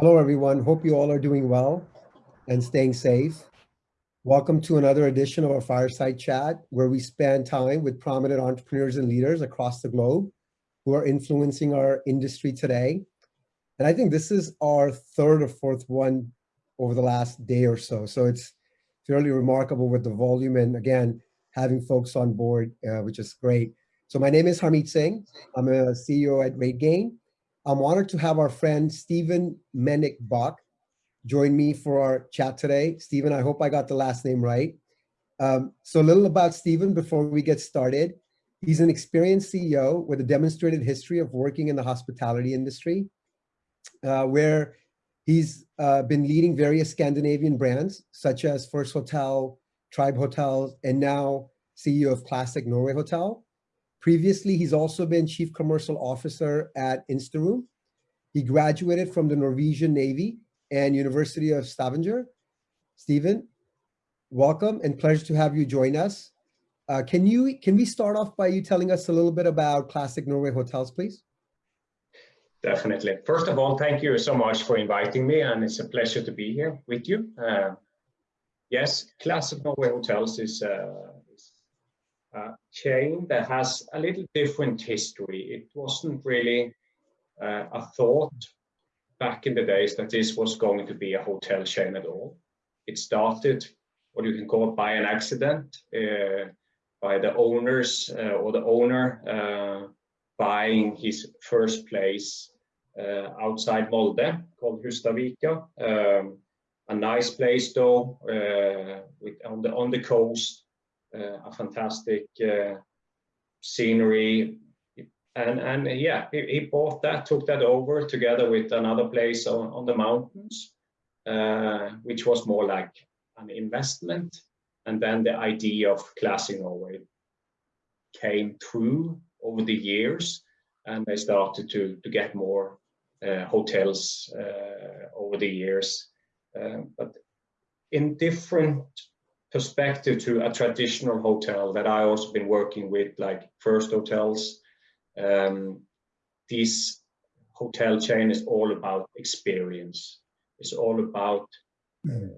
Hello, everyone. Hope you all are doing well and staying safe. Welcome to another edition of our Fireside Chat, where we spend time with prominent entrepreneurs and leaders across the globe who are influencing our industry today. And I think this is our third or fourth one over the last day or so. So it's fairly remarkable with the volume and again, having folks on board, uh, which is great. So my name is Harmeet Singh. I'm a CEO at RateGain. I'm honored to have our friend Stephen Meinich-Bache join me for our chat today. Stephen, I hope I got the last name right. Um, so a little about Stephen before we get started. He's an experienced CEO with a demonstrated history of working in the hospitality industry, uh, where he's uh, been leading various Scandinavian brands, such as First Hotel, Tribe Hotels, and now CEO of Classic Norway Hotel. Previously, he's also been Chief Commercial Officer at Instaroom. He graduated from the Norwegian Navy and University of Stavanger. Stephen, welcome and pleasure to have you join us. Uh, can you can we start off by you telling us a little bit about Classic Norway Hotels, please? Definitely. First of all, thank you so much for inviting me, and it's a pleasure to be here with you. Uh, yes, Classic Norway Hotels is, uh, a chain that has a little different history. It wasn't really uh, a thought back in the days that this was going to be a hotel chain at all. It started, what you can call it by an accident, uh, by the owners uh, or the owner uh, buying his first place uh, outside Molde called Hustadvika. Um, a nice place though, uh, with on the on the coast, uh, a fantastic scenery, and and yeah, he, he, bought that, took that over together with another place on, on the mountains, uh, which was more like an investment. And then the idea of Classic Norway came through over the years, and they started to to get more uh, hotels uh, over the years, um, but in different perspective to a traditional hotel that I also been working with, like First Hotels um, this hotel chain is all about experience. It's all about uh,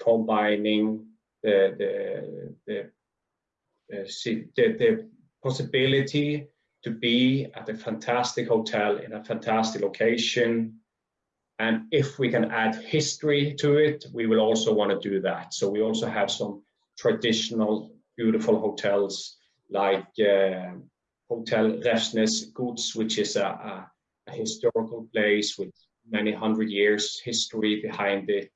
combining the the the, uh, the the possibility to be at a fantastic hotel in a fantastic location. And if we can add history to it, we will also want to do that. So we also have some traditional, beautiful hotels like uh, Hotel Refsnes Gods, which is a, a, a, historical place with many hundred years history behind it.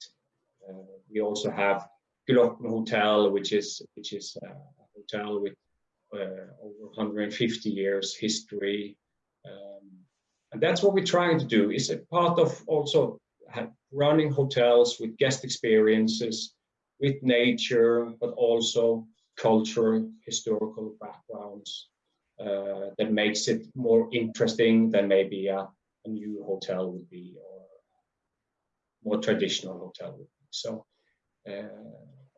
Uh, we also have Gloppen Hotel, which is which is a hotel with uh, over 150 years history. Um, and that's what we're trying to do. It's a part of also running hotels with guest experiences, with nature, but also culture, historical backgrounds uh, that makes it more interesting than maybe a, a, new hotel would be or more traditional hotel would be. So uh,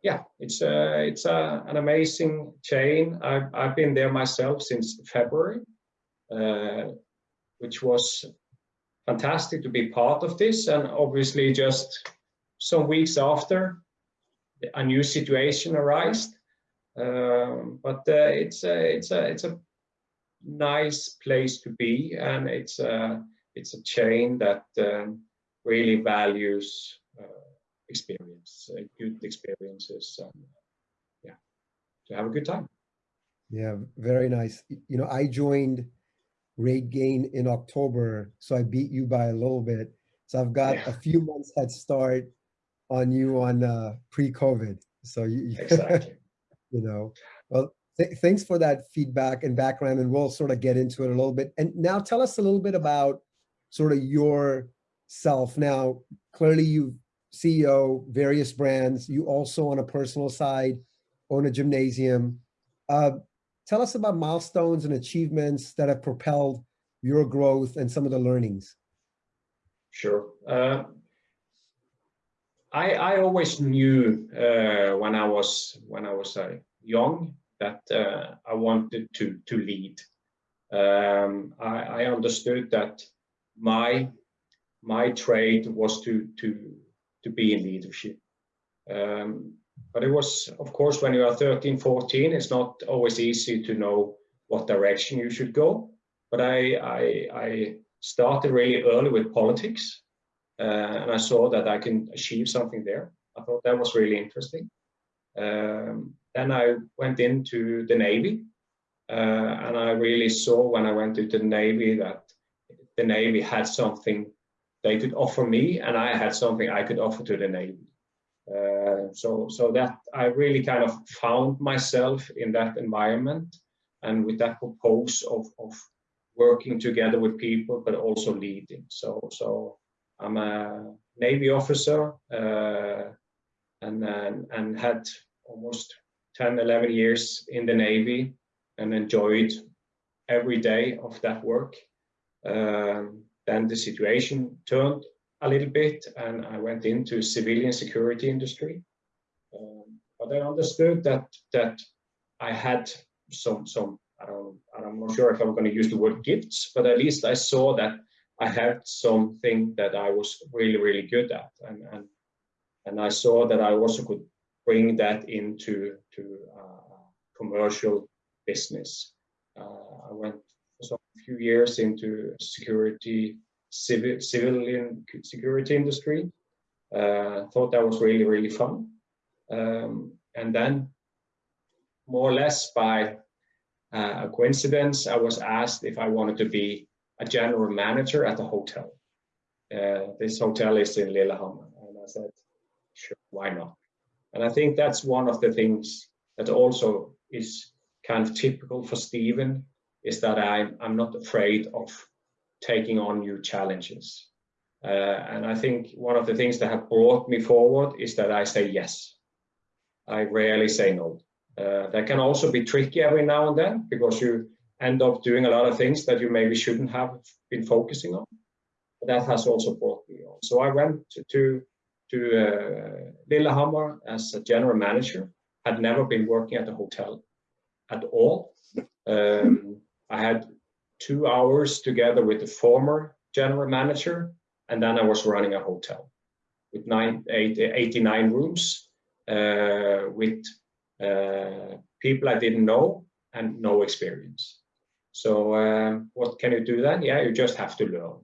yeah, it's a, it's a, an amazing chain. I've, I've been there myself since February, uh, which was fantastic to be part of this. And obviously just some weeks after, a new situation arose. Um, but uh, it's a, it's a, it's a nice place to be, and it's a it's a chain that um, really values uh, experience, uh, good experiences, and yeah, to have a good time. Yeah, very nice. You know, I joined RateGain in October, so I beat you by a little bit. So I've got yeah. a few months head start on you on uh, pre-COVID. So you, exactly. you know, well, Th thanks for that feedback and background, and we'll sort of get into it a little bit. And now tell us a little bit about sort of your self. Now, clearly you CEO, various brands. You also on a personal side own a gymnasium. Uh, tell us about milestones and achievements that have propelled your growth and some of the learnings. Sure. Uh, I, I always knew uh, when I was when I was uh, young that uh, I wanted to, to lead. Um, I, I, understood that my my trade was to to to be in leadership. Um, but it was, of course, when you are 13, 14, it's not always easy to know what direction you should go. But I, I, I started really early with politics, uh, and I saw that I can achieve something there. I thought that was really interesting. Um, then I went into the Navy, uh, and I really saw when I went into the Navy that the Navy had something they could offer me, and I had something I could offer to the Navy. Uh, so, so that I really kind of found myself in that environment, and with that purpose of, of working together with people, but also leading. So, so I'm a Navy officer, uh, and, and and had almost 10, 11 years in the Navy, and enjoyed every day of that work. Um, then the situation turned a little bit and I went into civilian security industry. Um, but I understood that that I had some some I don't I'm not sure if I'm going to use the word gifts, but at least I saw that I had something that I was really really good at, and and and I saw that I also could bring that into to uh, commercial business. Uh, I went for a few years into security, civil, civilian security industry. Uh, thought that was really, really fun. Um, and then, more or less by uh, a coincidence, I was asked if I wanted to be a general manager at a hotel. Uh, this hotel is in Lillehammer. And I said, sure, why not? And I think that's one of the things that also is kind of typical for Stephen is that I'm, I'm not afraid of taking on new challenges. Uh, and I think one of the things that have brought me forward is that I say yes. I rarely say no. Uh, that can also be tricky every now and then because you end up doing a lot of things that you maybe shouldn't have been focusing on. But that has also brought me on. So I went to, to, to uh, Lillehammer as a general manager, had never been working at a hotel at all. Um, I had two hours together with the former general manager, and then I was running a hotel with nine, eight, 89 rooms uh, with uh, people I didn't know and no experience. So uh, what can you do then? Yeah, you just have to learn.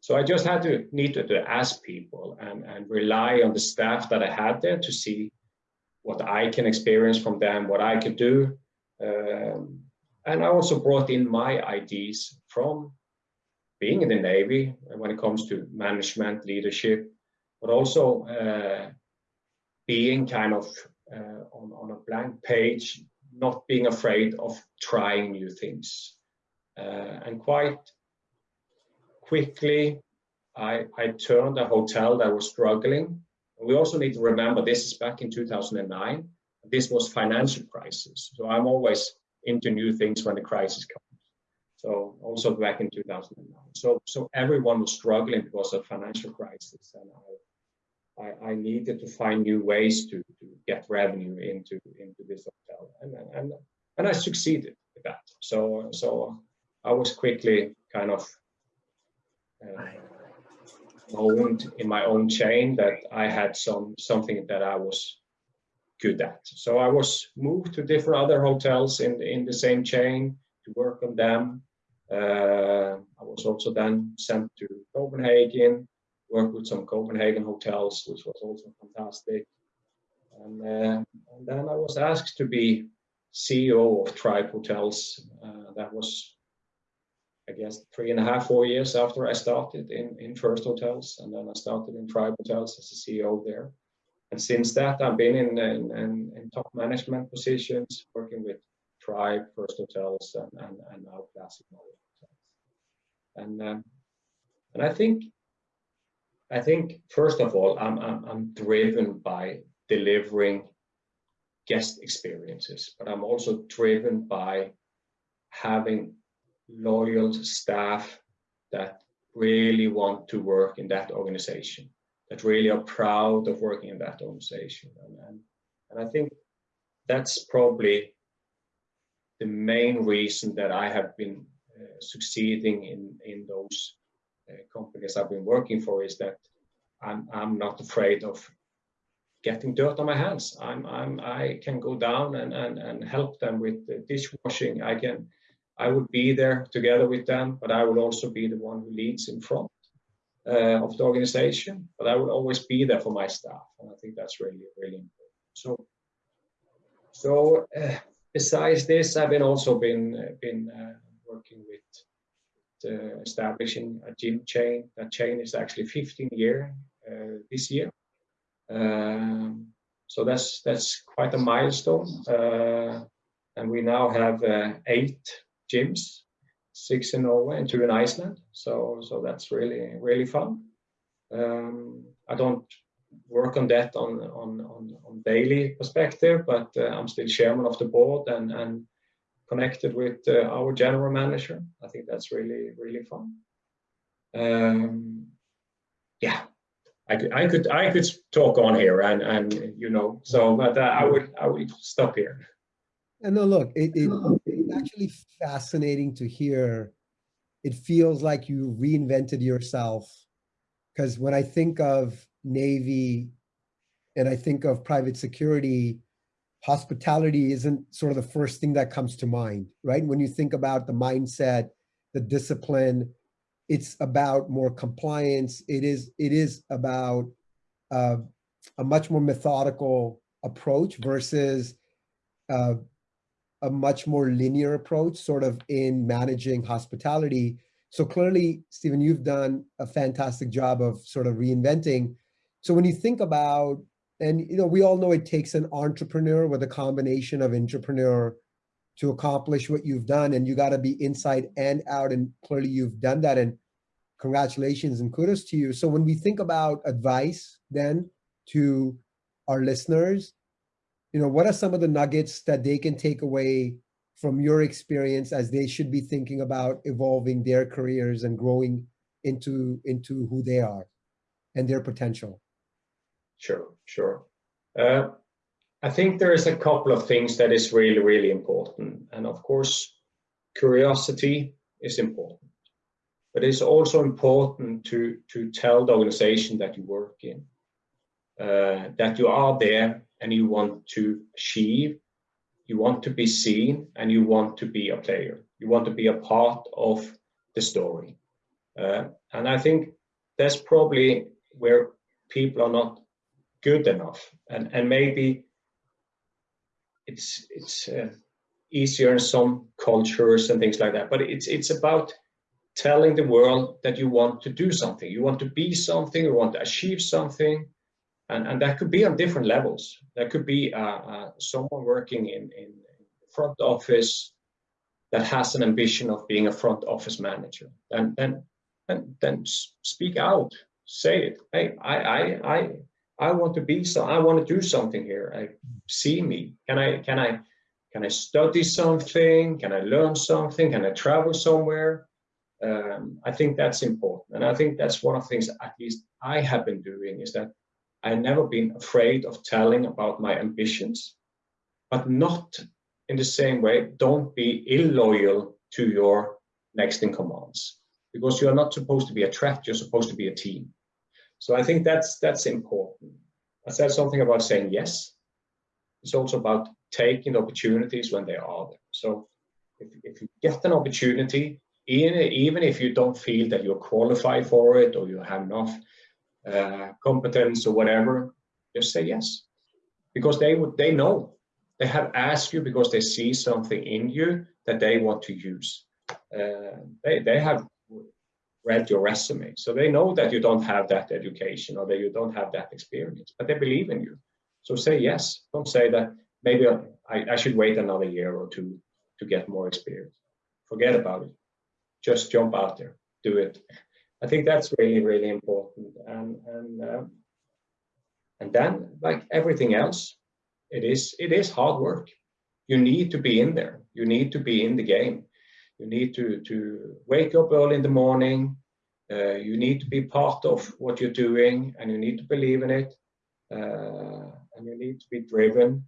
So I just had to need to, to ask people and, and rely on the staff that I had there to see what I can experience from them, what I could do. Um, and I also brought in my ideas from being in the Navy when it comes to management, leadership, but also uh, being kind of uh, on, on a blank page, not being afraid of trying new things. Uh, and quite quickly, I, I turned a hotel that was struggling. We also need to remember this is back in 2009. This was financial crisis. So I'm always into new things when the crisis comes. So also back in 2009. So so everyone was struggling because of financial crisis, and I I, I needed to find new ways to, to get revenue into into this hotel, and and and I succeeded with that. So so I was quickly kind of uh, owned in my own chain that I had some something that I was So I was moved to different other hotels in, in the same chain to work on them. Uh, I was also then sent to Copenhagen, worked with some Copenhagen hotels, which was also fantastic. And, uh, and then I was asked to be CEO of Tribe Hotels. Uh, that was, I guess, three and a half, four years after I started in, in First Hotels. And then I started in Tribe Hotels as a CEO there. And since that, I've been in, in, in, in top management positions, working with Tribe, First Hotels, and, and, and now Classic Hotels. And um, and I think I think first of all, I'm, I'm I'm driven by delivering guest experiences, but I'm also driven by having loyal staff that really want to work in that organization that really are proud of working in that organization. And, and, and I think that's probably the main reason that I have been uh, succeeding in, in those uh, companies I've been working for is that I'm I'm not afraid of getting dirt on my hands. I'm I'm I can go down and and and help them with the dishwashing. I can I would be there together with them, but I will also be the one who leads in front uh, of the organization. But I will always be there for my staff, and I think that's really really important. So so uh, besides this, I've been also been uh, been uh, working with uh, establishing a gym chain. That chain is actually 15 year uh, this year. Um, so that's that's quite a milestone. And we now have eight gyms, six in Norway and two in Iceland. So so that's really really fun. Um, I don't work on that on on on, on daily perspective, but uh, I'm still chairman of the board and and connected with uh, our general manager. I think that's really really fun. Um, yeah, I could I could I could talk on here and and you know so but uh, I would I would stop here. And no, look, it, it, actually fascinating to hear. It feels like you reinvented yourself because when I think of Navy and I think of private security, hospitality isn't sort of the first thing that comes to mind, right? When you think about the mindset, the discipline, it's about more compliance. It is, it is about uh, a much more methodical approach versus uh, a much more linear approach sort of in managing hospitality. So clearly, Stephen, you've done a fantastic job of sort of reinventing. So when you think about, and you know, we all know it takes an entrepreneur with a combination of entrepreneur to accomplish what you've done and you got to be inside and out and clearly you've done that and congratulations and kudos to you. So when we think about advice then to our listeners, you know, what are some of the nuggets that they can take away from your experience as they should be thinking about evolving their careers and growing into into who they are and their potential? Sure, sure. Uh, I think there is a couple of things that is really, really important. And of course, curiosity is important. But it's also important to, to tell the organization that you work in, uh, that you are there and you want to achieve, you want to be seen, and you want to be a player. You want to be a part of the story. Uh, and I think that's probably where people are not good enough, and and maybe it's it's uh, easier in some cultures and things like that. But it's it's about telling the world that you want to do something, you want to be something, you want to achieve something, and, and that could be on different levels. That could be uh, uh, someone working in, in front office that has an ambition of being a front office manager. And then, and then speak out, say it. Hey, I, I, I, I want to be so. I want to do something here. I see me. Can I, can I, can I study something? Can I learn something? Can I travel somewhere? Um, I think that's important, and I think that's one of the things at least I have been doing is that I've never been afraid of telling about my ambitions, but not in the same way, don't be illoyal to your next in commands because you are not supposed to be a threat, you're supposed to be a team. So I think that's that's important. I said something about saying yes. It's also about taking opportunities when they are there. So if, if you get an opportunity, even, even if you don't feel that you're qualified for it or you have enough uh, competence or whatever, just say yes, because they would they know they have asked you because they see something in you that they want to use. Uh, they they have read your resume, so they know that you don't have that education or that you don't have that experience, but they believe in you. So say yes. Don't say that maybe I, I should wait another year or two to get more experience. Forget about it. Just jump out there, do it. I think that's really, really important. And and um, and then, like everything else, it is it is hard work. You need to be in there. You need to be in the game. You need to to wake up early in the morning. Uh, you need to be part of what you're doing, and you need to believe in it. Uh, and you need to be driven.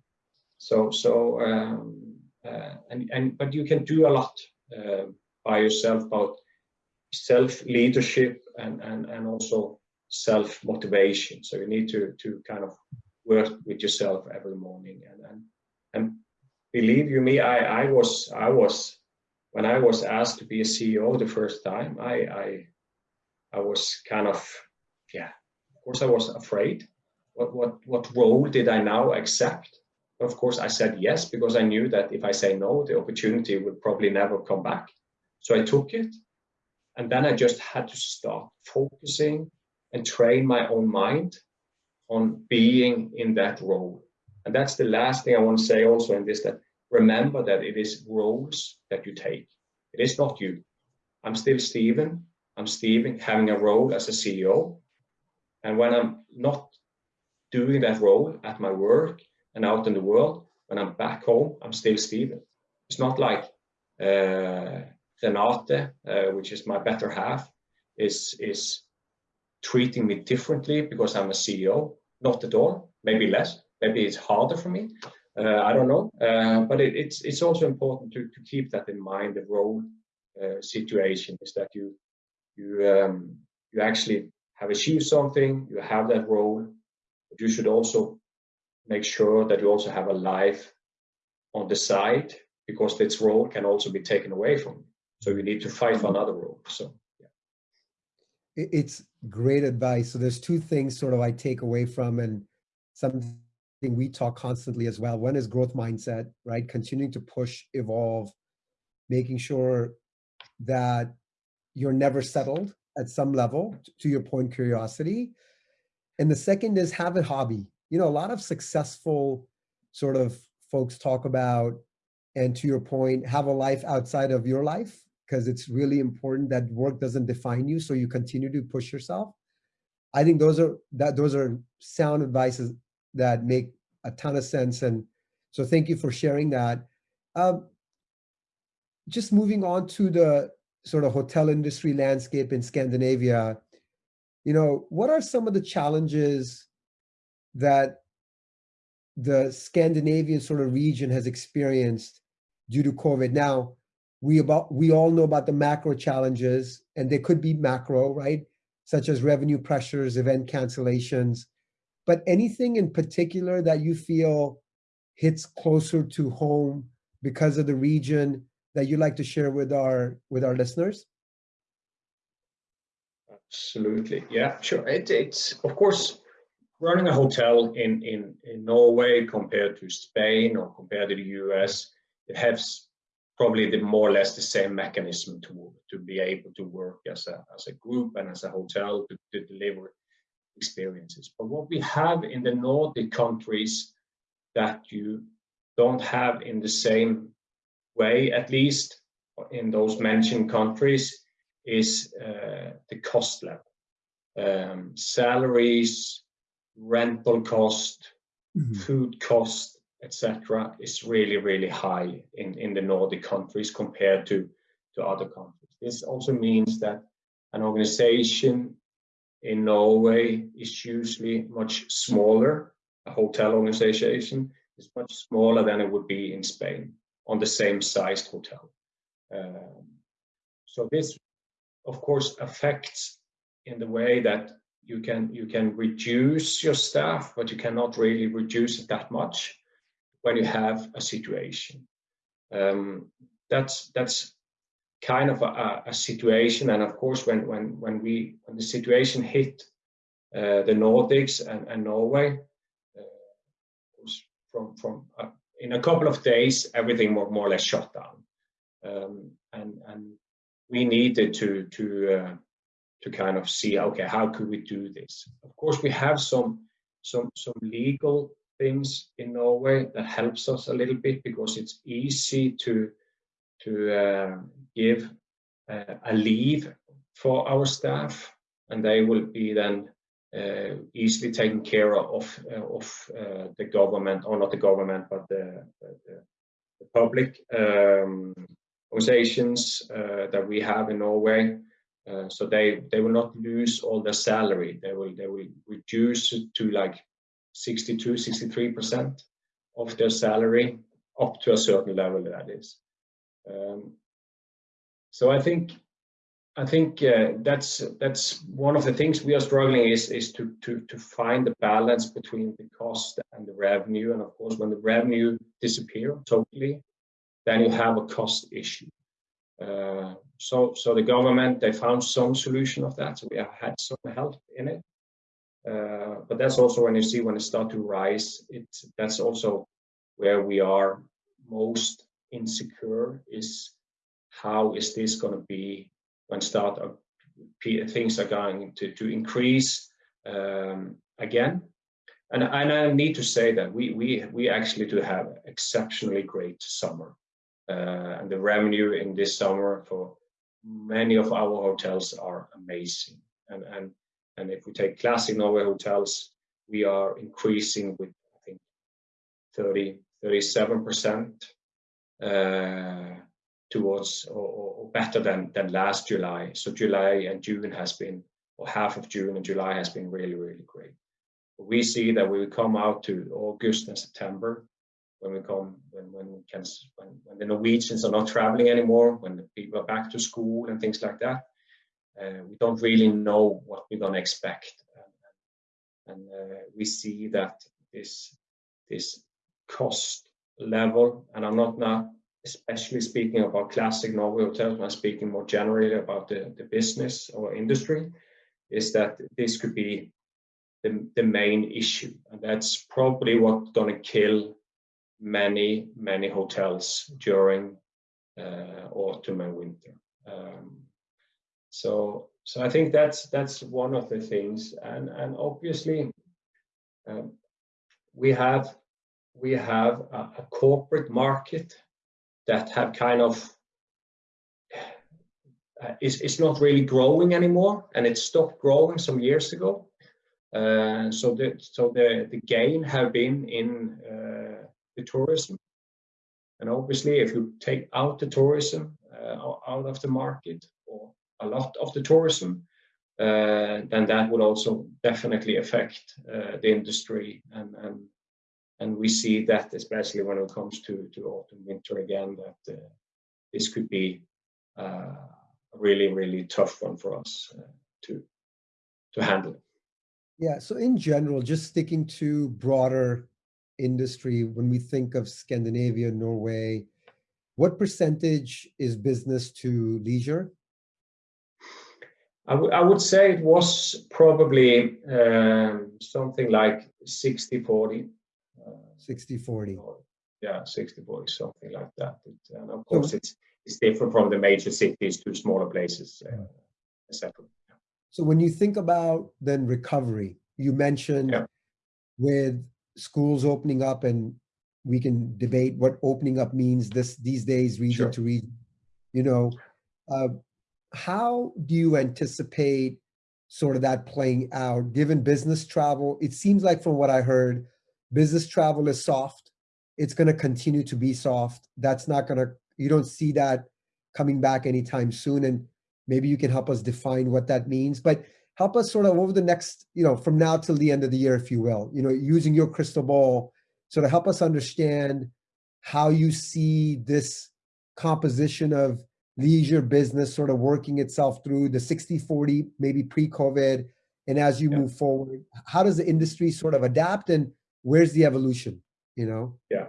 So so um, uh, and and but you can do a lot uh, by yourself about self leadership and, and, and also self motivation. So you need to, to kind of work with yourself every morning. And, and, and believe you me, I, I was, I was, when I was asked to be a CEO the first time, I, I, I was kind of, yeah, of course I was afraid. What, what, what role did I now accept? Of course, I said yes, because I knew that if I say no, the opportunity would probably never come back. So I took it. And then I just had to start focusing and train my own mind on being in that role. And that's the last thing I want to say also in this, that remember that it is roles that you take. It is not you. I'm still Stephen. I'm Stephen having a role as a CEO. And when I'm not doing that role at my work and out in the world, when I'm back home, I'm still Stephen. It's not like uh, Renate, uh, which is my better half, is, is treating me differently because I'm a CEO. Not at all, maybe less, maybe it's harder for me. Uh, I don't know, uh, but it, it's it's also important to, to keep that in mind. The role uh, situation is that you you um, you actually have achieved something, you have that role, but you should also make sure that you also have a life on the side because this role can also be taken away from you. So you need to fight for another role. So yeah. It's great advice. So there's two things sort of I take away from and something we talk constantly as well. One is growth mindset, right? Continuing to push, evolve, making sure that you're never settled at some level, to your point, curiosity. And the second is have a hobby. You know, a lot of successful sort of folks talk about, and to your point, have a life outside of your life, because it's really important that work doesn't define you, so you continue to push yourself. I think those are that those are sound advices that make a ton of sense, and so thank you for sharing that. Um, just moving on to the sort of hotel industry landscape in Scandinavia, you know, what are some of the challenges that the Scandinavian sort of region has experienced due to COVID? Now, we about we all know about the macro challenges, and they could be macro, right? Such as revenue pressures, event cancellations, but anything in particular that you feel hits closer to home because of the region that you'd like to share with our with our listeners? Absolutely, yeah, sure. It, it's of course running a hotel in, in in Norway compared to Spain or compared to the US. It has probably the more or less the same mechanism to to be able to work as a as a group and as a hotel to, to deliver experiences. But what we have in the Nordic countries that you don't have in the same way, at least in those mentioned countries, is uh, the cost level. Um, salaries, rental cost, mm -hmm. food cost, etc., is really, really high in, in the Nordic countries compared to, to other countries. This also means that an organization in Norway is usually much smaller. A hotel organization is much smaller than it would be in Spain on the same sized hotel. Um, so this, of course, affects in the way that you can you can reduce your staff, but you cannot really reduce it that much when you have a situation. Um, that's that's kind of a, a, situation, and of course, when when when we when the situation hit uh, the Nordics and, and Norway, uh, from from uh, in a couple of days, everything more, more or less shut down. Um, and, and we needed to, to, uh, to kind of see, okay, how could we do this? Of course, we have some, some, some legal things in Norway that helps us a little bit because it's easy to, to uh, give uh, a leave for our staff and they will be then uh, easily taken care of uh, of uh, the government, or not the government, but the, the, the public um, organizations that we have in Norway. Uh, so they they will not lose all their salary they will they will reduce it to like 62 63 percent of their salary up to a certain level that is um, so i think I think uh, that's that's one of the things we are struggling is is to to to find the balance between the cost and the revenue. And of course, when the revenue disappear totally, then you have a cost issue. Uh, so so the government they found some solution of that. So we have had some help in it. Uh, but that's also when you see when it start to rise. it that's also where we are most insecure is how is this going to be when start things are going to, to increase um, again. And, and I need to say that we, we, we actually do have exceptionally great summer. Uh, and the revenue in this summer for many of our hotels are amazing. And, and, and if we take classic Norway hotels, we are increasing with, I think, 30, 37%. Uh, towards or, or, better than than last July. So July and June has been, or half of June and July has been really really great. We see that we will come out to August and September when we come when when we can when, when the Norwegians are not traveling anymore, when the people are back to school and things like that. Uh, we don't really know what we're gonna expect, and, and uh, we see that this this cost level, and I'm not now especially speaking about classic Norway hotels, I'm speaking more generally about the, the business or industry, is that this could be the, the main issue. And that's probably what's going to kill many, many hotels during uh, autumn and winter. Um, so, so I think that's that's one of the things, and and obviously, um, we have we have a, a corporate market that have kind of uh, is, is not really growing anymore and it stopped growing some years ago. Uh, so the so the the gain have been in uh, the tourism, and obviously if you take out the tourism uh, out of the market or a lot of the tourism, uh, then that would also definitely affect uh, the industry. And and and we see that especially when it comes to, to autumn winter again that uh, this could be uh, a really really tough one for us uh, to to handle. Yeah so in general just sticking to broader industry when we think of scandinavia norway what percentage is business to leisure I, I would say it was probably um, something like 60 40 60 40 yeah 60 40 something like that. It, and of course so, it's it's different from the major cities to smaller places uh, etc so when you think about then recovery you mentioned yeah. with schools opening up and we can debate what opening up means this these days region sure. to region you know uh, how do you anticipate sort of that playing out given business travel it seems like from what i heard business travel is soft. It's going to continue to be soft. That's not going to, you don't see that coming back anytime soon. And maybe you can help us define what that means. But help us sort of over the next, you know, from now till the end of the year, if you will, you know, using your crystal ball, sort of help us understand how you see this composition of leisure business sort of working itself through the 60 40 maybe pre-covid and as you yeah. move forward how does the industry sort of adapt and where's the evolution you know yeah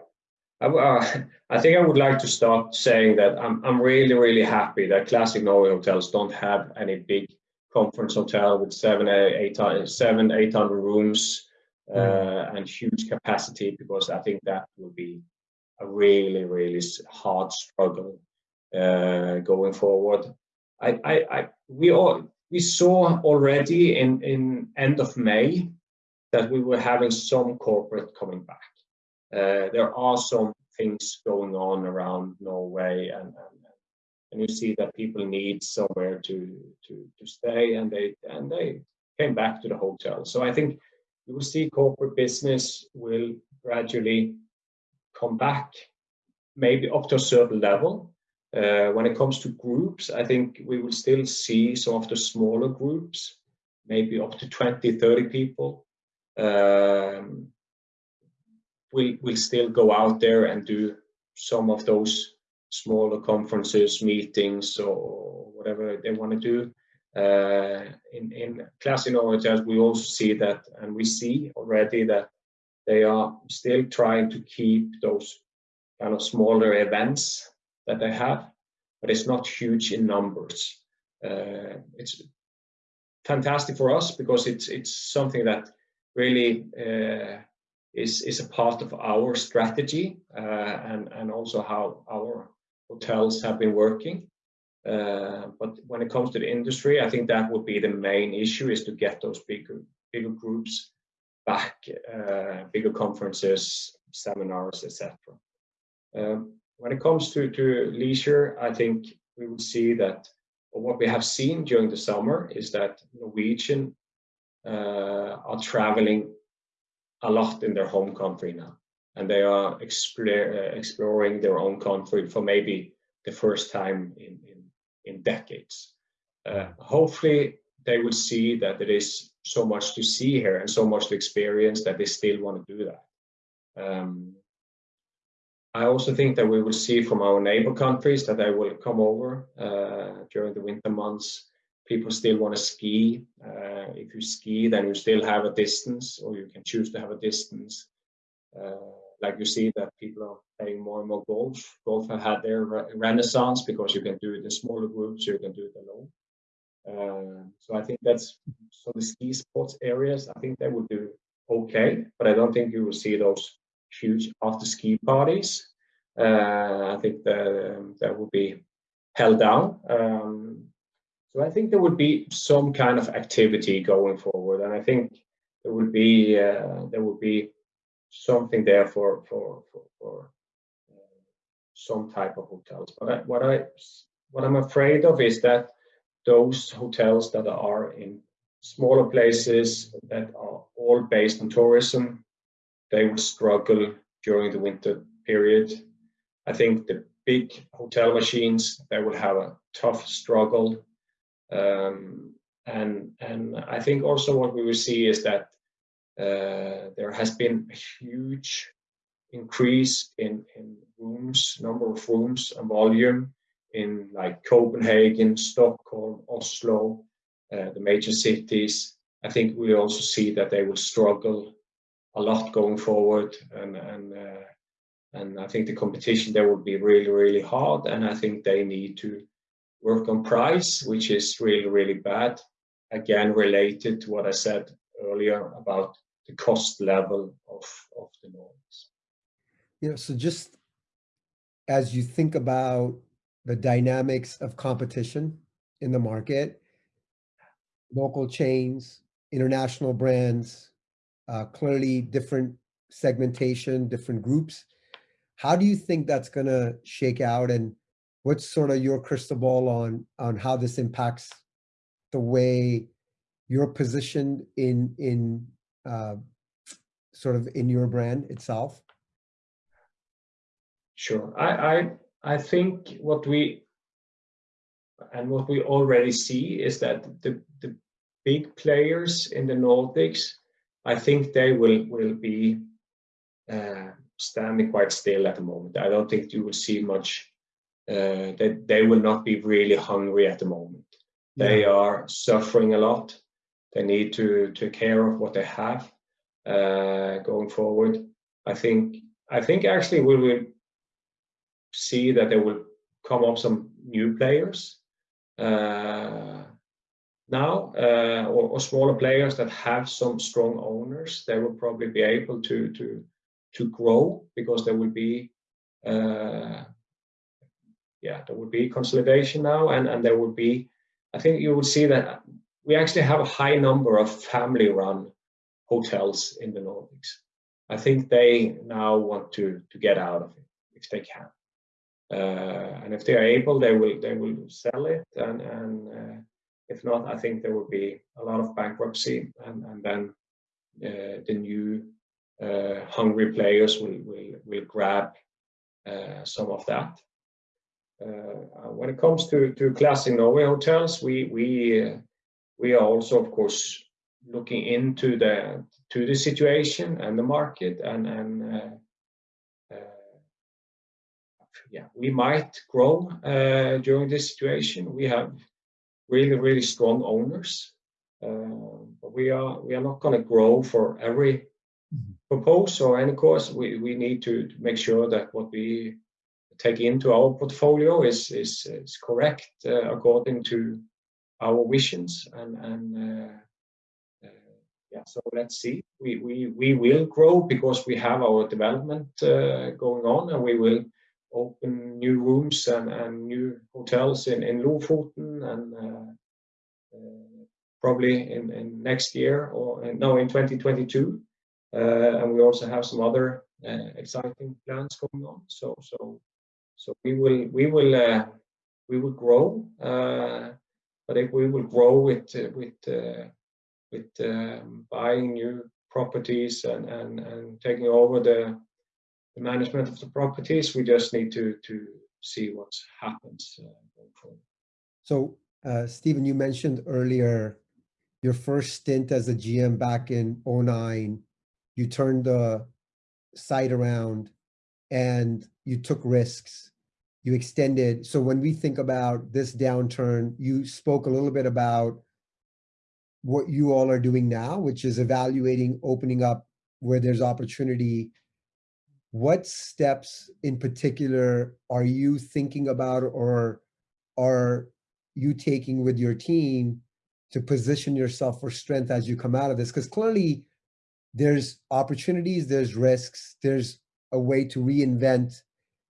I, uh, I think I would like to start saying that I'm, I'm really, really happy that classic Norway hotels don't have any big conference hotel with seven, eight, seven, 800 rooms uh, mm. and huge capacity because I think that would be a really, really hard struggle uh, going forward. I, I, I, we all, we saw already in, in end of May that we were having some corporate coming back. Uh, there are some things going on around Norway, and, and, and you see that people need somewhere to to to stay, and they and they came back to the hotel. So I think you will see corporate business will gradually come back, maybe up to a certain level. Uh, when it comes to groups, I think we will still see some of the smaller groups, maybe up to 20, 30 people, um, we will still go out there and do some of those smaller conferences, meetings, or whatever they want to do. Uh, in, in Classic Norway hotels, we also see that, and we see already that they are still trying to keep those kind of smaller events that they have, but it's not huge in numbers. Uh, it's fantastic for us because it's it's something that really uh, is is a part of our strategy uh, and and also how our hotels have been working. Uh, but when it comes to the industry, I think that would be the main issue: is to get those bigger bigger groups back, uh, bigger conferences, seminars, etc. when it comes to to leisure, I think we will see that what we have seen during the summer is that Norwegian uh, are traveling a lot in their home country now, and they are explore, uh, exploring their own country for maybe the first time in in, in decades. Uh, hopefully, they will see that there is so much to see here and so much to experience that they still want to do that. Um, I also think that we will see from our neighbor countries that they will come over uh, during the winter months. People still want to ski. Uh, if you ski, then you still have a distance, or you can choose to have a distance. Uh, like you see that people are playing more and more golf. Golf have had their re renaissance because you can do it in smaller groups, you can do it alone. Uh, so I think that's so the ski sports areas. I think they will do okay, but I don't think you will see those huge after ski parties. Uh, I think that that would be held down. Um, so I think there would be some kind of activity going forward, and I think there would be uh, there would be something there for for for, for uh, some type of hotels. But I, what I what I'm afraid of is that those hotels that are in smaller places that are all based on tourism, they will struggle during the winter period. I think the big hotel machines they will have a tough struggle, um, and and I think also what we will see is that uh, there has been a huge increase in in rooms, number of rooms and volume in like Copenhagen, Stockholm, Oslo, uh, the major cities. I think we also see that they will struggle a lot going forward. And and uh, and I think the competition there will be really really hard. And I think they need to work on price which is really really bad. Again related to what I said earlier about the cost level of of the Nordics. Know, so just as you think about the dynamics of competition in the market, local chains, international brands, uh, clearly different segmentation, different groups. How do you think that's going to shake out and what's sort of your crystal ball on on how this impacts the way you're positioned in in uh, sort of in your brand itself? Sure. I, I I think what we and what we already see is that the, the big players in the Nordics, I think they will will be uh, standing quite still at the moment. I don't think you will see much. Uh, that they will not be really hungry at the moment. Yeah. They are suffering a lot. They need to take care of what they have uh, going forward. I think I think actually we will see that there will come up some new players uh, now uh, or, or, smaller players that have some strong owners they will probably be able to to to grow because there will be uh, yeah there will be consolidation now and and there will be i think you will see that we actually have a high number of family run hotels in the nordics. I think they now want to to get out of it if they can. Uh, and if they are able, they will they will sell it, and and uh, if not, I think there will be a lot of bankruptcy, and and then uh, the new hungry players will will will grab some of that. Uh, when it comes to to classic Norway hotels, we we uh, we are also of course looking into the to the situation and the market and and uh, yeah, we might grow uh, during this situation. We have really, really strong owners, uh, but we are we are not going to grow for every Mhm. proposal or any course. We we need to, to make sure that what we take into our portfolio is is, is correct uh, according to our visions and and. Uh, uh, yeah, so let's see. We, we we will grow because we have our development uh, going on, and we will open new rooms and, and new hotels in, in Lofoten and uh, uh, probably in, in next year or no in 2022 uh, and we also have some other uh, exciting plans going on. So so so we will we will uh, we will grow uh, but if we will grow with with with um, buying new properties and, and, and taking over the the management of the properties. We just need to to see what happens uh. So, uh, Stephen, you mentioned earlier your first stint as a GM back in 09. You turned the site around and you took risks. You extended. So when we think about this downturn, you spoke a little bit about what you all are doing now, which is evaluating opening up where there's opportunity what steps in particular are you thinking about or are you taking with your team to position yourself for strength as you come out of this? Because clearly there's opportunities, there's risks, there's a way to reinvent.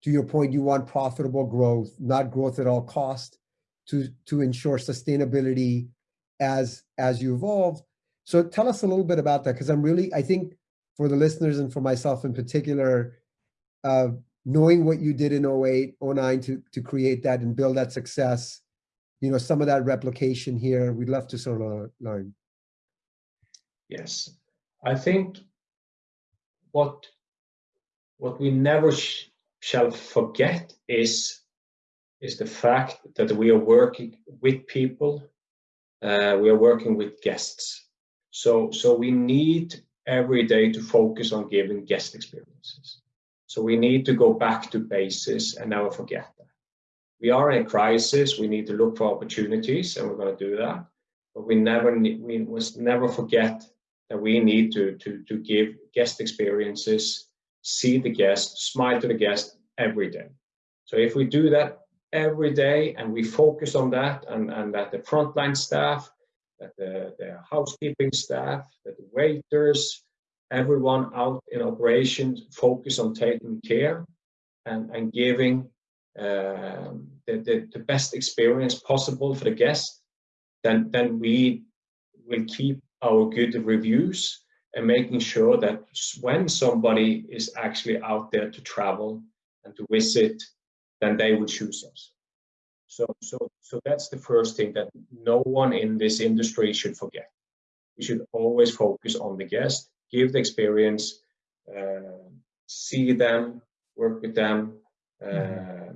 To your point, you want profitable growth, not growth at all cost to, to ensure sustainability as, as you evolve. So tell us a little bit about that, because I'm really, I think for the listeners and for myself in particular, uh, knowing what you did in 08, 09 to, to create that and build that success, you know, some of that replication here, we'd love to sort of learn. Yes, I think what what we never sh shall forget is is the fact that we are working with people, uh, we are working with guests. So so we need every day to focus on giving guest experiences. So we need to go back to basis and never forget that. We are in a crisis. We need to look for opportunities, and we're going to do that. But we never we must never forget that we need to to to give guest experiences, see the guest, smile to the guest every day. So if we do that every day and we focus on that, and and that the frontline staff, that the, the housekeeping staff, that the waiters, everyone out in operations focus on taking care and, and giving um, the, the, the, best experience possible for the guest, then, then we will keep our good reviews and making sure that when somebody is actually out there to travel and to visit, then they will choose us. So, so, so that's the first thing that no one in this industry should forget. We should always focus on the guest give the experience, uh, see them, work with them, mm-hmm. uh,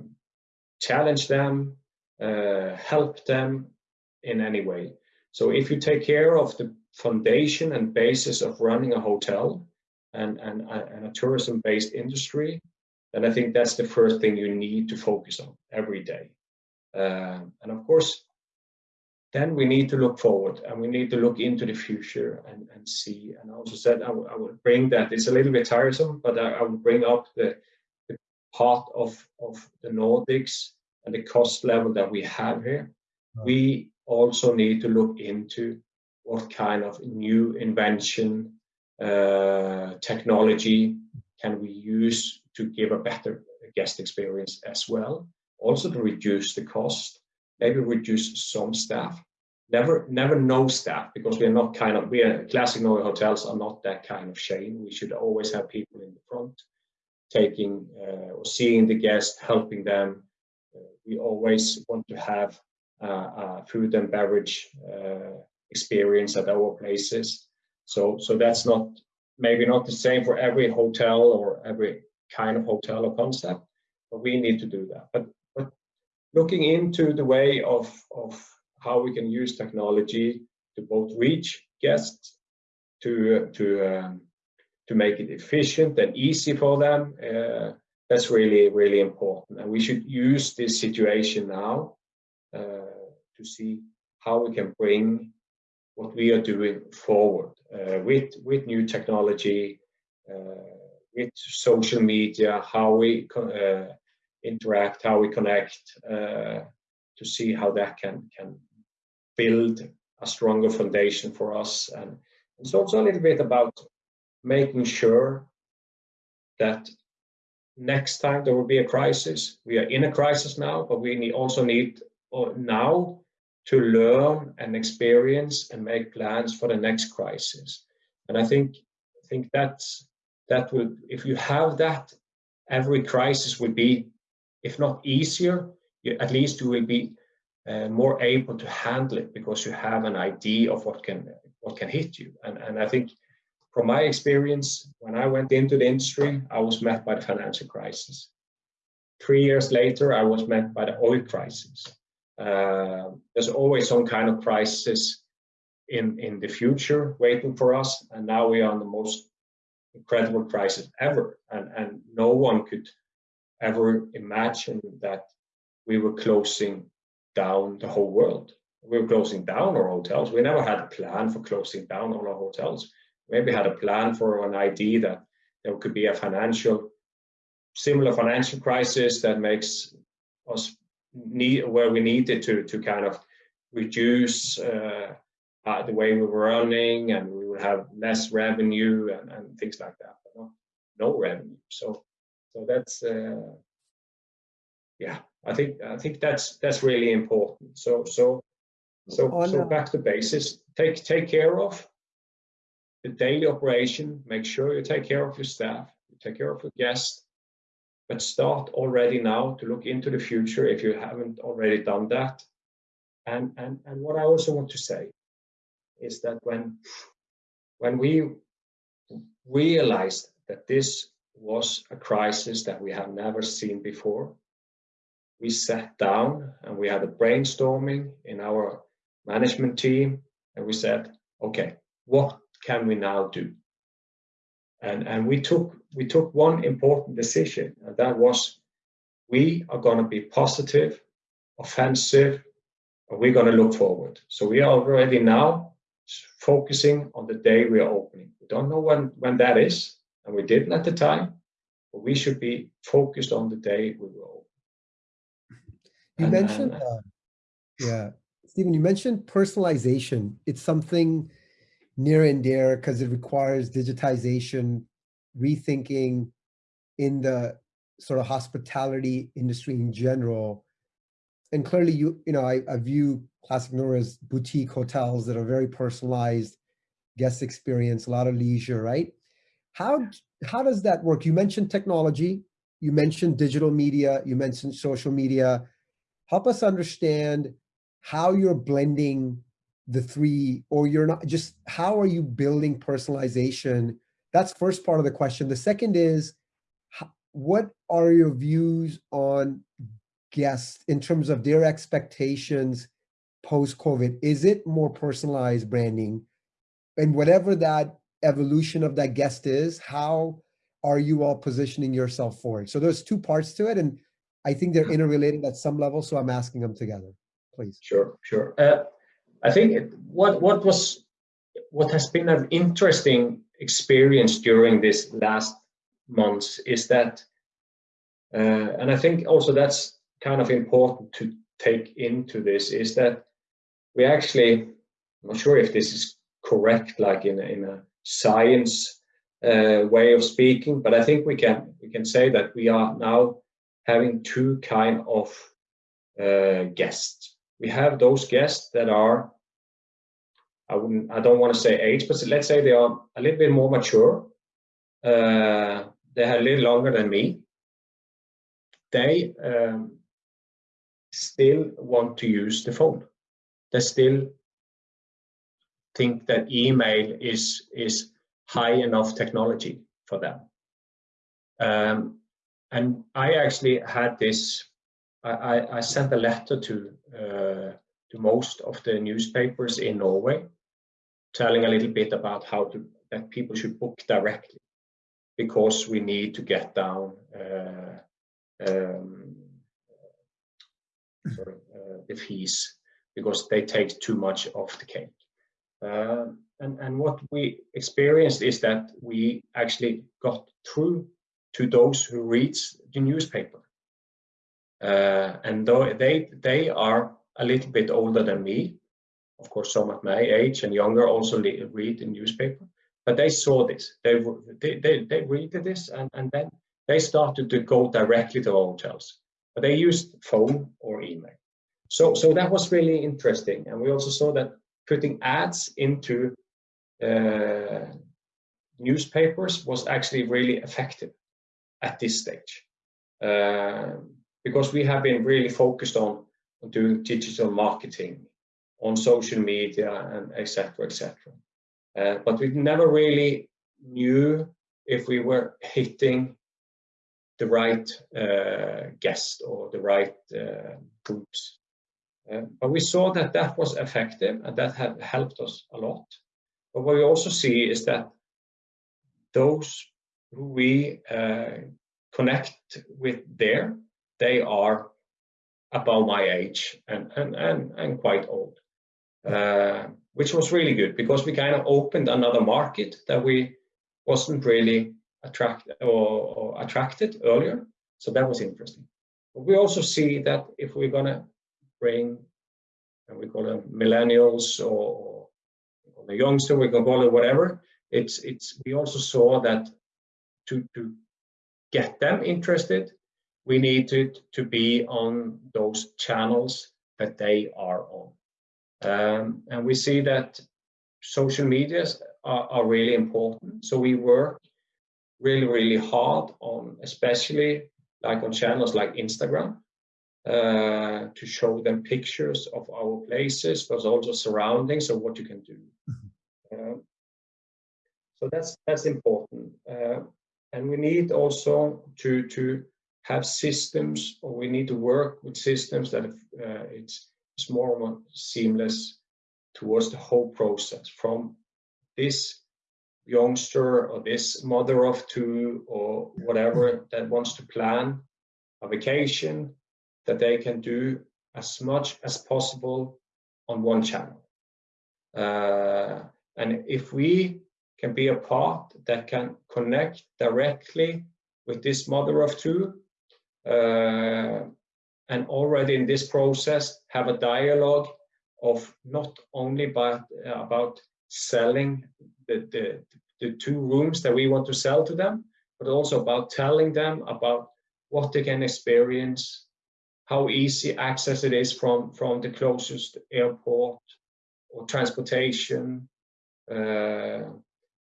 challenge them, uh, help them in any way. So if you take care of the foundation and basis of running a hotel and, and, and a tourism-based industry, then I think that's the first thing you need to focus on every day. Uh, and of course, then we need to look forward and we need to look into the future and, and see. And I also said I, would bring that. It's a little bit tiresome, but I, I would bring up the, the part of, of the Nordics and the cost level that we have here. Right. We also need to look into what kind of new invention, uh, technology can we use to give a better guest experience as well. Also to reduce the cost maybe reduce some staff. Never, never no staff because we are not kind of we are classic Norway hotels are not that kind of chain. We should always have people in the front, taking uh, or seeing the guests, helping them. Uh, we always want to have uh, food and beverage uh, experience at our places. So, so that's not maybe not the same for every hotel or every kind of hotel or concept, but we need to do that. But looking into the way of, of how we can use technology to both reach guests, to, to, um, to make it efficient and easy for them, uh, that's really really important, and we should use this situation now uh, to see how we can bring what we are doing forward uh, with with new technology, uh, with social media, how we uh, interact, how we connect, uh, to see how that can can build a stronger foundation for us. And it's also a little bit about making sure that next time there will be a crisis, we are in a crisis now, but we also need uh, now to learn and experience and make plans for the next crisis. And I think I think that's that will if you have that, every crisis will be, if not easier, you, at least you will be uh, more able to handle it because you have an idea of what can what can hit you. And and I think from my experience, when I went into the industry, I was met by the financial crisis. Three years later, I was met by the oil crisis. Uh, there's always some kind of crisis in in the future waiting for us, and now we are in the most incredible crisis ever, and and no one could ever imagine that we were closing down the whole world. We were closing down our hotels. We never had a plan for closing down all our hotels. Maybe had a plan for an idea that there could be a financial, similar financial crisis that makes us need where we needed to to kind of reduce uh, uh, the way we were running and we would have less revenue and, and things like that. But no, no revenue. So so that's uh, yeah. I think I think that's that's really important. So so so so back to basis. Take take care of the daily operation. Make sure you take care of your staff. You take care of your guests. But start already now to look into the future if you haven't already done that. And and and what I also want to say is that when when we realized that this was a crisis that we have never seen before, we sat down and we had a brainstorming in our management team and we said, okay, what can we now do? And, and we took we took one important decision, and that was we are going to be positive, offensive, and we're going to look forward. So we are already now focusing on the day we are opening. We don't know when, when that is, and we didn't at the time, but we should be focused on the day we will open. You and, mentioned, and, uh, yeah, Stephen, you mentioned personalization. It's something near and dear because it requires digitization, rethinking in the sort of hospitality industry in general. And clearly, you you know, I, I view Classic Norway as boutique hotels that are very personalized, guest experience, a lot of leisure, right? How how does that work? You mentioned technology, you mentioned digital media, you mentioned social media. Help us understand how you're blending the three, or you're not just how are you building personalization? That's first part of the question. The second is, what are your views on guests in terms of their expectations post-COVID? Is it more personalized branding? And whatever that evolution of that guest is, how are you all positioning yourself for it? So there's two parts to it, and I think they're interrelated at some level, so I'm asking them together, please. Sure, sure. Uh, I think it, what what was what has been an interesting experience during this last months is that, uh, and I think also that's kind of important to take into this is that we actually, I'm not sure if this is correct, like in a, in a science uh, way of speaking, but I think we can we can say that we are now having two kind of uh, guests we have those guests that are I wouldn't I don't want to say age, but let's say they are a little bit more mature. Uh, they are a little longer than me. They um, still want to use the phone. They still think that email is is high enough technology for them. Um, and I actually had this I, I sent a letter to uh, to most of the newspapers in Norway, telling a little bit about how to that people should book directly, because we need to get down uh, um, sorry, uh, the fees because they take too much of the cake. Uh, and, and what we experienced is that we actually got through to those who reads the newspaper. Uh, and though they they are a little bit older than me, of course, some at my age and younger also read the newspaper. But they saw this, they they they, they read this, and and then they started to go directly to hotels. But they used phone or email. So so that was really interesting, and we also saw that putting ads into uh, newspapers was actually really effective at this stage. Uh, because we have been really focused on, doing digital marketing on social media and etc etc uh, but we never really knew if we were hitting the right uh, guest or the right uh, groups but we saw that that was effective and that had helped us a lot but what we also see is that those who we uh, connect with there they are about my age and, and, and, and quite old, uh, which was really good because we kind of opened another market that we wasn't really attract or, or attracted earlier. So that was interesting. But we also see that if we're going to bring, and we call them millennials or, or the youngster, we can call it whatever, it's, it's, we also saw that to, to get them interested, we needed to, be on those channels that they are on. Um, and we see that social medias are, are, really important. So we work really, really hard on, especially like on channels like Instagram, uh, to show them pictures of our places, but also surroundings of what you can do. Uh, so that's that's important, uh, and we need also to to have systems or we need to work with systems that uh, it's, it's more, more seamless towards the whole process from this youngster or this mother of two or whatever that wants to plan a vacation that they can do as much as possible on one channel. Uh, and if we can be a part that can connect directly with this mother of two uh, and already in this process have a dialogue of not only about, uh, about selling the, the, the two rooms that we want to sell to them, but also about telling them about what they can experience, how easy access it is from, from the closest airport or transportation, uh,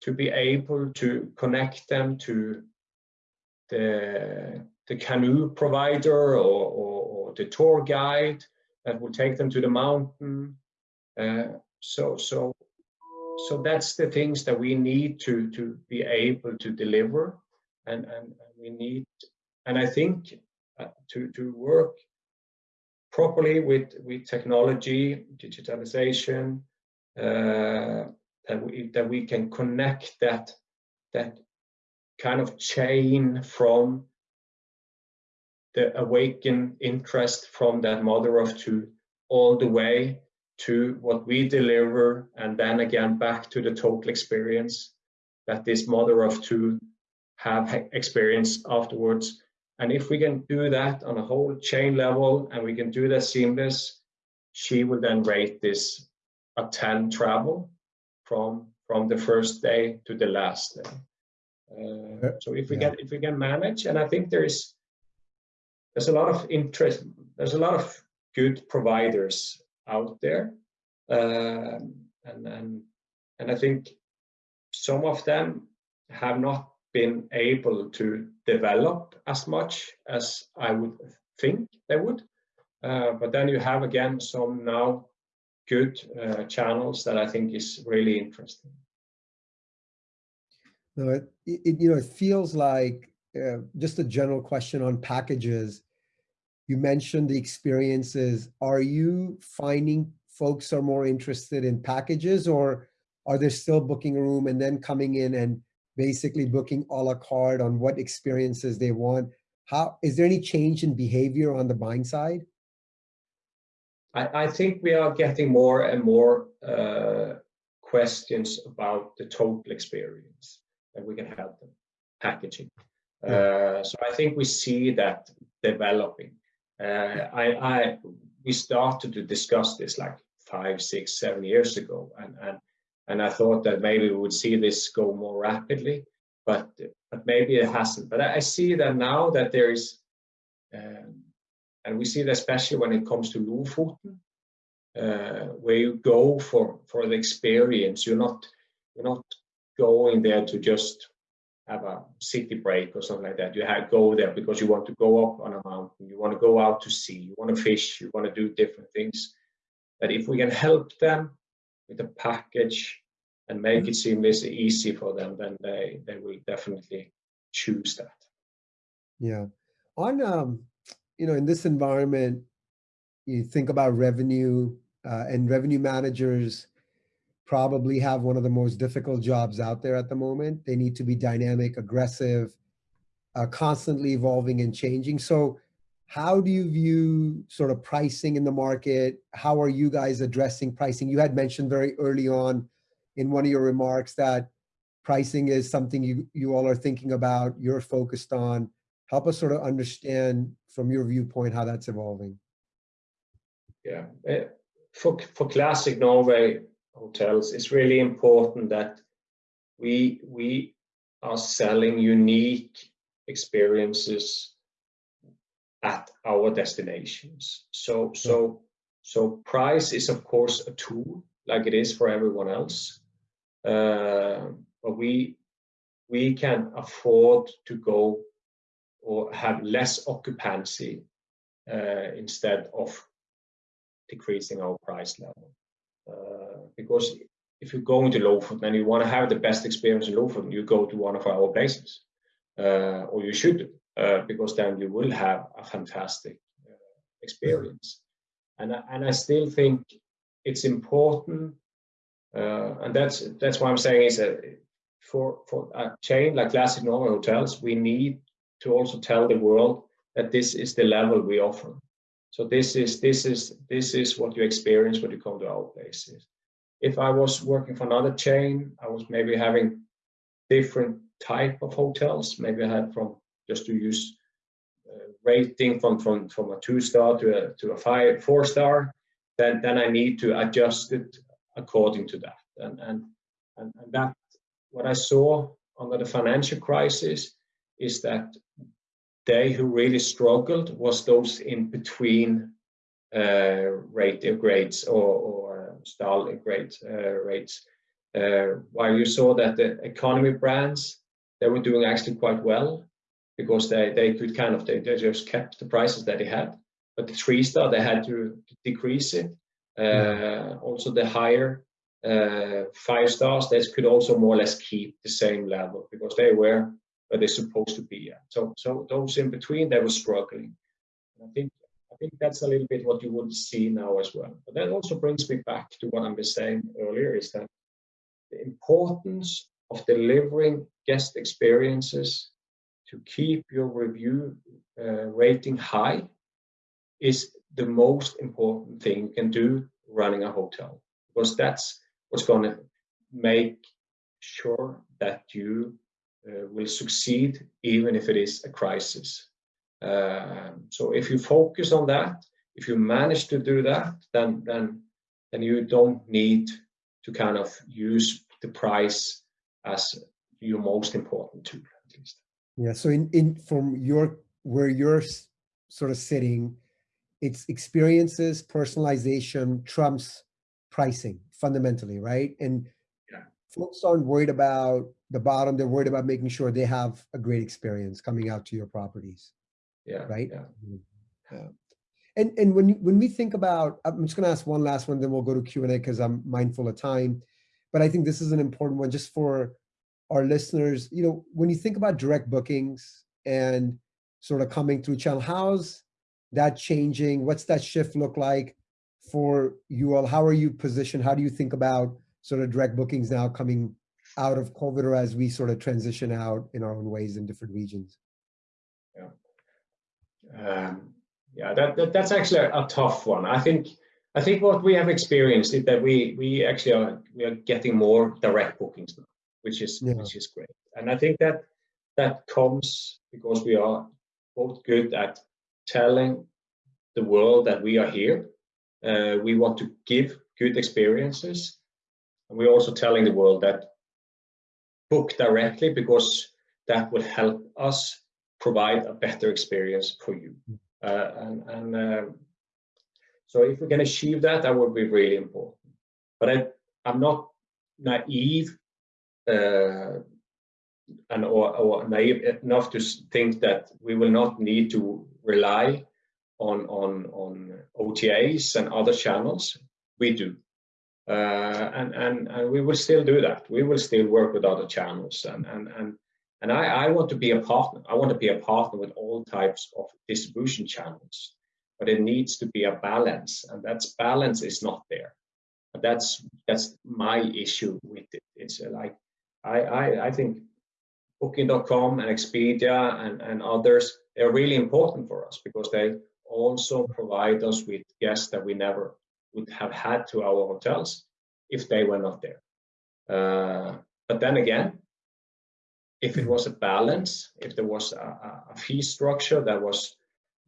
to be able to connect them to the the canoe provider or, or, or, the tour guide that will take them to the mountain. Uh, so, so, so that's the things that we need to to be able to deliver, and and, we need, and I think uh, to to work properly with with technology, digitalization, uh, that we that we can connect that that kind of chain from the awakened interest from that mother of two all the way to what we deliver and then again back to the total experience that this mother of two have experienced afterwards and if we can do that on a whole chain level and we can do that seamless she will then rate this a 10 travel from from the first day to the last day uh, so if we yeah. get if we can manage and i think there is there's a lot of interest, there's a lot of good providers out there. Um, and, and, and I think some of them have not been able to develop as much as I would think they would. Uh, but then you have again some now good uh, channels that I think is really interesting. No, it, it, you know it feels like uh, just a general question on packages. You mentioned the experiences. Are you finding folks are more interested in packages or are they still booking a room and then coming in and basically booking a la carte on what experiences they want. How is there any change in behavior on the buying side? I, I think we are getting more and more uh, questions about the total experience that we can help them packaging. Uh, so I think we see that developing. Uh, I, I, we started to discuss this like five, six, seven years ago, and and and I thought that maybe we would see this go more rapidly, but but maybe it hasn't. But I, see that now that there is, um, and we see that especially when it comes to Lofoten, uh, where you go for for the experience. You're not you're not going there to just have a city break or something like that. You have go there because you want to go up on a mountain, you want to go out to sea, you want to fish, you want to do different things. But if we can help them with a package and make it seamless easy for them, then they, they will definitely choose that. Yeah. On um, you know, in this environment, you think about revenue uh, and revenue managers probably have one of the most difficult jobs out there at the moment. They need to be dynamic, aggressive, uh, constantly evolving and changing. So how do you view sort of pricing in the market? How are you guys addressing pricing? You had mentioned very early on in one of your remarks that pricing is something you, you all are thinking about, you're focused on. Help us sort of understand from your viewpoint how that's evolving. Yeah, eh, for, for Classic Norway, hotels, it's really important that we we are selling unique experiences at our destinations. So so so price is of course a tool like it is for everyone else, uh, but we we can afford to go or have less occupancy uh, instead of decreasing our price level. Uh, because if you go into Lofoten and you want to have the best experience in Lofoten, you go to one of our places, uh, or you should, uh, Uh, because then you will have a fantastic uh, experience. And and I still think it's important, uh, and that's that's why I'm saying is that for for a chain like Classic Norway Hotels, we need to also tell the world that this is the level we offer. So this is this is this is what you experience when you come to our places. If I was working for another chain, I was maybe having different type of hotels. Maybe I had from just to use uh, rating from from from a two star to a to a five four star. Then then I need to adjust it according to that. And and and, and that what I saw under the financial crisis is that they who really struggled was those in between uh, rate grades or, or style grades uh, rates. Uh, while you saw that the economy brands they were doing actually quite well because they they could kind of they, they just kept the prices that they had. But the three star they had to decrease it. Uh, also the higher uh, five stars they could also more or less keep the same level because they were where they're supposed to be at. So, so those in between, they were struggling. I think I think that's a little bit what you would see now as well. But that also brings me back to what I was saying earlier: is that the importance of delivering guest experiences to keep your review uh, rating high is the most important thing you can do running a hotel because that's what's going to make sure that you uh, will succeed even if it is a crisis. Um, so if you focus on that, if you manage to do that, then then then you don't need to kind of use the price as your most important tool, at least. Yeah. So in in from your where you're sort of sitting, it's experiences, personalization trumps pricing fundamentally, right? And yeah. folks aren't worried about the bottom, they're worried about making sure they have a great experience coming out to your properties. Yeah. Right. Yeah. Mm-hmm. yeah. And and when when we think about, I'm just going to ask one last one, then we'll go to Q and A because I'm mindful of time. But I think this is an important one just for our listeners. You know, when you think about direct bookings and sort of coming through channel, how's that changing? What's that shift look like for you all? How are you positioned? How do you think about sort of direct bookings now coming out of COVID or as we sort of transition out in our own ways in different regions? Yeah, um, yeah, that, that, that's actually a, a, tough one. I think I think what we have experienced is that we we actually are we are getting more direct bookings now, which is yeah. which is great. And I think that that comes because we are both good at telling the world that we are here. Uh, we want to give good experiences. And we're also telling the world that book directly because that will help us provide a better experience for you. Mm. Uh, and, and uh, so if we can achieve that, that would be really important. But I, I'm not naive and or, or naive enough to think that we will not need to rely on on on OTAs and other channels. We do, uh, and and and we will still do that. We will still work with other channels, and and and and I I want to be a partner. I want to be a partner with all types of distribution channels, but it needs to be a balance, and that's balance is not there. That's that's my issue with it. It's like I I I think Booking.com and Expedia and, and others, they're really important for us because they also provide us with guests that we never would have had to our hotels if they were not there. Uh, but then again, if it was a balance, if there was a, a fee structure that was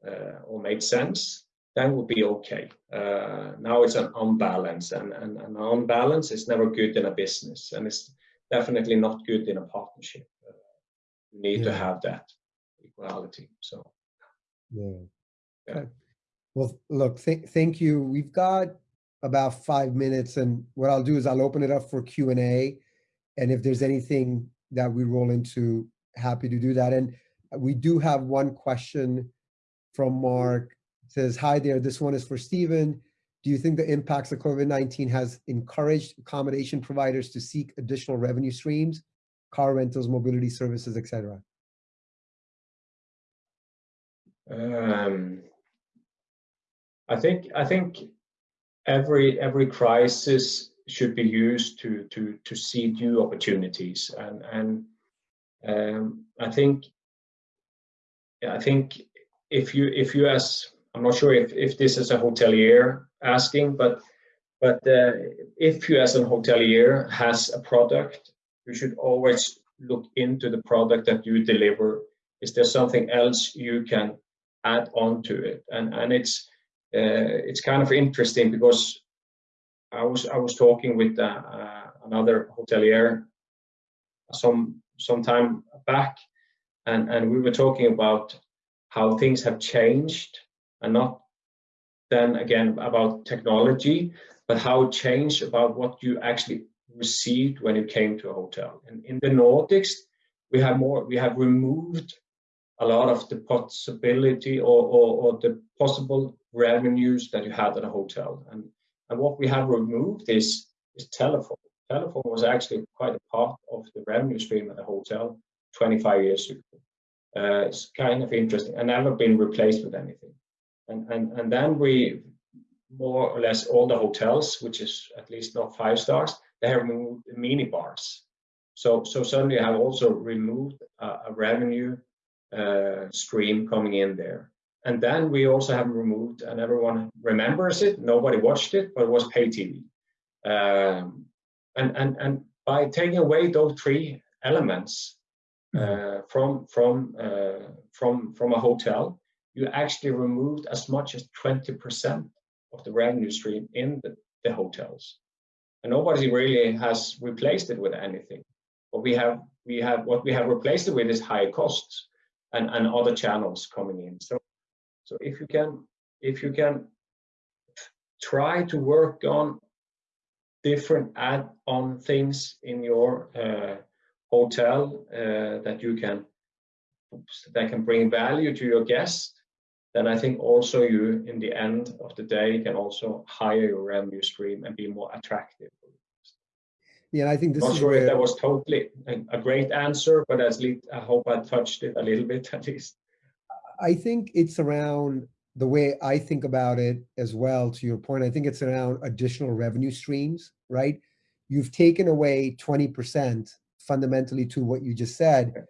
uh, or made sense, then would be okay. Uh, now it's an unbalance, and, and an unbalance is never good in a business, and it's definitely not good in a partnership you need yeah. to have that equality. So, yeah. yeah. Okay. Well, look, th thank you. We've got about five minutes, and what I'll do is I'll open it up for Q and A, and if there's anything that we roll into, happy to do that. And we do have one question from Mark. It says, "Hi there. This one is for Stephen." Do you think the impacts of COVID-19 has encouraged accommodation providers to seek additional revenue streams car rentals, mobility services, etc.? Um, I think I think every every crisis should be used to to to see new opportunities, and and um, I think I think if you if you as I'm not sure if if this is a hotelier asking, but but uh, if you as a hotelier has a product you should always look into the product that you deliver. Is there something else you can add on to it? And and it's uh, it's kind of interesting because I was I was talking with uh, uh, another hotelier some some time back, and and we were talking about how things have changed, and not then again about technology, but how it changed about what you actually received when you came to a hotel. And in the Nordics, we have more, we have removed a lot of the possibility or, or, or the possible revenues that you had at a hotel. And, and what we have removed is, is telephone. Telephone was actually quite a part of the revenue stream at a hotel 25 years ago. Uh, it's kind of interesting and never been replaced with anything. And, and, and then we, more or less all the hotels, which is at least not five stars, they have removed mini bars. So, so suddenly I have also removed a, a revenue uh, stream coming in there. And then we also have removed, and everyone remembers it, nobody watched it, but it was pay TV. Um, and, and, and by taking away those three elements uh, from, from, uh, from, from a hotel, you actually removed as much as 20% of the revenue stream in the, the hotels and nobody really has replaced it with anything. What we have, we have what we have replaced it with is higher costs and, and other channels coming in. So, so if you can, if you can try to work on different add-on things in your uh, hotel uh, that you can that can bring value to your guests then I think also you, in the end of the day, can also hire your revenue stream and be more attractive. Yeah, I think this Not is sure where... if that was totally a, a great answer, but at least I hope I touched it a little bit at least. I think it's around the way I think about it as well, to your point, I think it's around additional revenue streams, right? you've taken away 20% fundamentally to what you just said.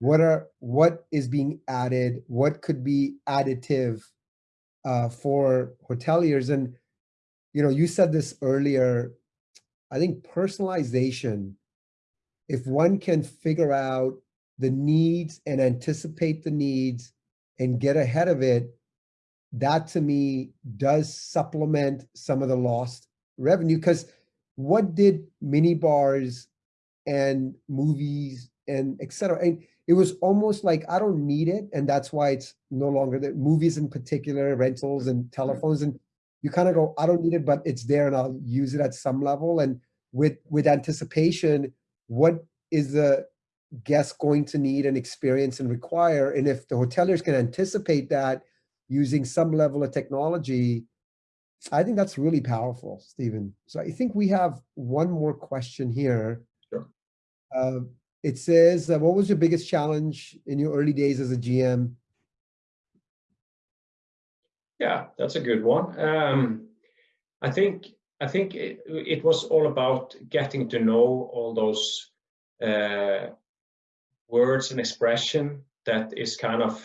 What are what is being added? What could be additive uh, for hoteliers? And you know, you said this earlier. I think personalization. If one can figure out the needs and anticipate the needs and get ahead of it, that to me does supplement some of the lost revenue. Because what did mini bars and movies and etc. And it was almost like I don't need it, and that's why it's no longer that movies in particular, rentals and telephones, and you kind of go, I don't need it, but it's there, and I'll use it at some level. And with with anticipation, what is the guest going to need and experience and require? And if the hoteliers can anticipate that using some level of technology, I think that's really powerful, Stephen. So I think we have one more question here. Sure. Uh, it says, uh, what was your biggest challenge in your early days as a GM? Yeah, that's a good one. Um, I think I think it, it, was all about getting to know all those uh, words and expression that is kind of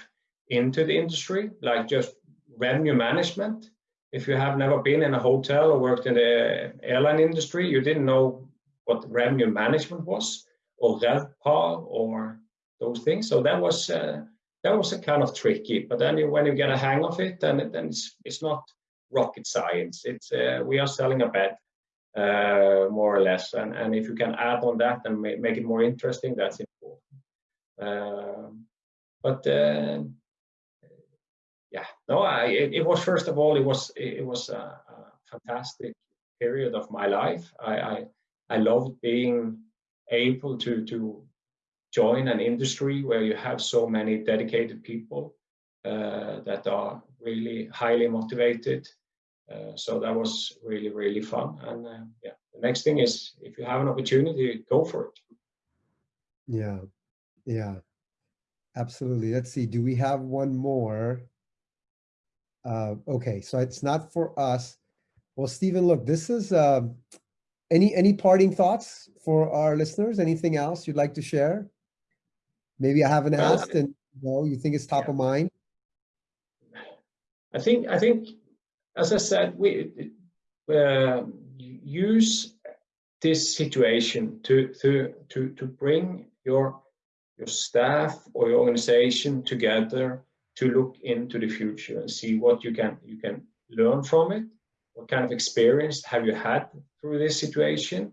into the industry, like just revenue management if you have never been in a hotel or worked in the airline industry, you didn't know what revenue management was or RevPAR or those things. So that was uh, that was a kind of tricky. But then you, when you get a hang of it, then then it's it's not rocket science. It's uh, we are selling a bed uh, more or less, and and if you can add on that and make, make it more interesting, that's important. Um, but uh, yeah, no, I, it, it, was first of all, it was it was a, a fantastic period of my life. I, I, I loved being able to to join an industry where you have so many dedicated people uh, that are really highly motivated. Uh, so that was really really fun. And uh, yeah, the next thing is if you have an opportunity, go for it. Yeah, yeah, absolutely. Let's see. Do we have one more? Uh, okay, so it's not for us. Well, Stephen, look, this is uh, any any parting thoughts for our listeners? Anything else you'd like to share? Maybe I haven't asked, and you know, you think it's top yeah. of mind. I think I think, as I said, we uh, use this situation to to to to bring your your staff or your organization together to look into the future and see what you can you can learn from it what kind of experience have you had through this situation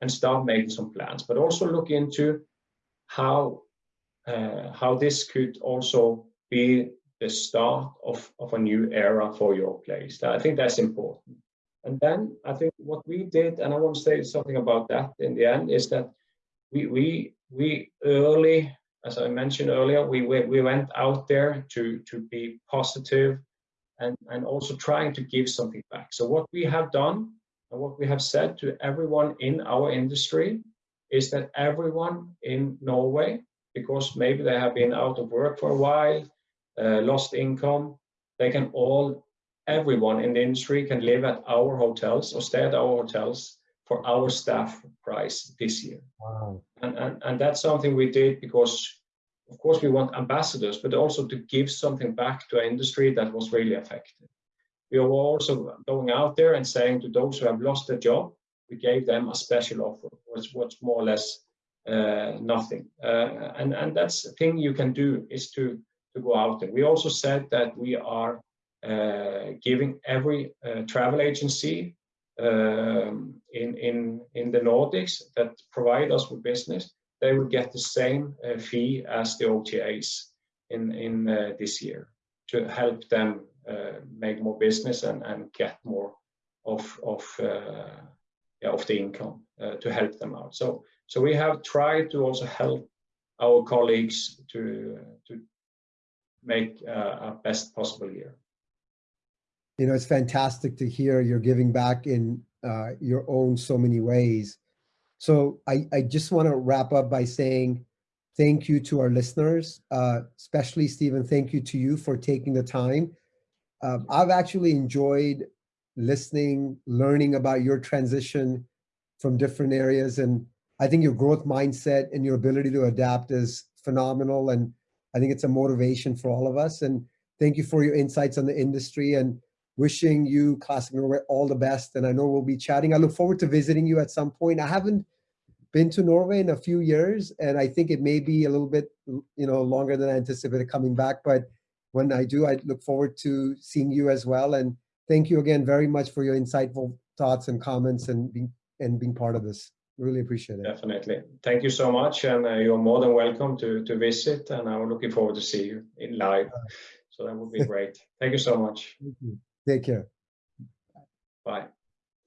and start making some plans. But also look into how uh, how this could also be the start of, of a new era for your place. I think that's important. And then i think what we did and i want to say something about that in the end is that we we we early as I mentioned earlier, we, we, we went out there to, to be positive and, and also trying to give something back. So what we have done and what we have said to everyone in our industry is that everyone in Norway, because maybe they have been out of work for a while, uh, lost income, they can all, everyone in the industry can live at our hotels or stay at our hotels for our staff price this year. Wow. And, and, and that's something we did because, of course, we want ambassadors, but also to give something back to an industry that was really affected. We were also going out there and saying to those who have lost their job, we gave them a special offer, which was more or less uh, nothing. Uh, and, and that's the thing you can do is to, to go out there. We also said that we are uh, giving every uh, travel agency um, in, in, in the Nordics that provide us with business, they will get the same uh, fee as the OTAs in, in uh, this year to help them uh, make more business and, and get more of, of, uh, yeah, of the income uh, to help them out. So, so we have tried to also help our colleagues to, to make a best possible year you know, it's fantastic to hear you're giving back in uh, your own so many ways. So I, I just want to wrap up by saying thank you to our listeners, uh, especially Stephen, thank you to you for taking the time. Um, I've actually enjoyed listening, learning about your transition from different areas. And I think your growth mindset and your ability to adapt is phenomenal. And I think it's a motivation for all of us. And thank you for your insights on the industry and wishing you Classic Norway all the best. And I know we'll be chatting. I look forward to visiting you at some point. I haven't been to Norway in a few years, and I think it may be a little bit, you know, longer than I anticipated coming back. But when I do, I look forward to seeing you as well. And thank you again very much for your insightful thoughts and comments and being and being part of this. Really appreciate it. Definitely. Thank you so much, and uh, you're more than welcome to to visit. And I'm looking forward to see you in live. So that would be great. Thank you so much. Take care. Bye.